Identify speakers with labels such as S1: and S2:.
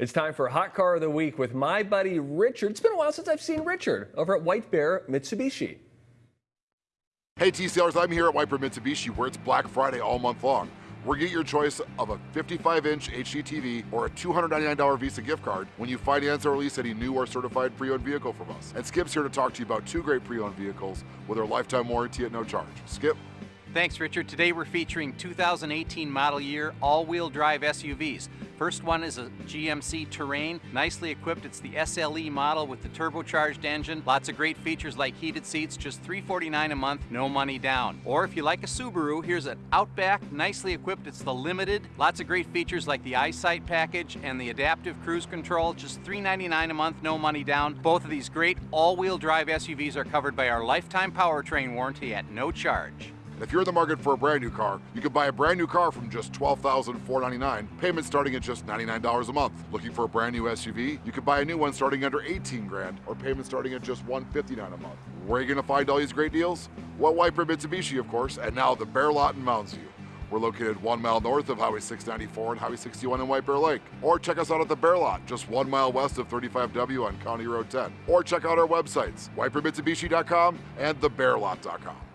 S1: It's time for Hot Car of the Week with my buddy Richard. It's been a while since I've seen Richard over at White Bear Mitsubishi.
S2: Hey TCLers, I'm here at White Bear Mitsubishi where it's Black Friday all month long. We're get your choice of a 55-inch HD TV or a $299 Visa gift card when you finance or lease any new or certified pre-owned vehicle from us. And Skip's here to talk to you about two great pre-owned vehicles with our lifetime warranty at no charge. Skip.
S3: Thanks, Richard. Today we're featuring 2018 model year all-wheel drive SUVs. First one is a GMC Terrain, nicely equipped. It's the SLE model with the turbocharged engine. Lots of great features like heated seats, just 349 a month, no money down. Or if you like a Subaru, here's an Outback, nicely equipped. It's the Limited. Lots of great features like the EyeSight package and the adaptive cruise control, just 399 a month, no money down. Both of these great all-wheel drive SUVs are covered by our lifetime powertrain warranty at no charge.
S2: If you're in the market for a brand new car, you can buy a brand new car from just $12,499, payments starting at just $99 a month. Looking for a brand new SUV? You can buy a new one starting under 18 grand or payments starting at just 159 a month. Where are you gonna find all these great deals? Well, Bear Mitsubishi, of course, and now the Bear Lot in Mounds View. We're located one mile north of Highway 694 and Highway 61 in White Bear Lake. Or check us out at the Bear Lot, just one mile west of 35W on County Road 10. Or check out our websites, whitebearmitsubishi.com and thebearlot.com.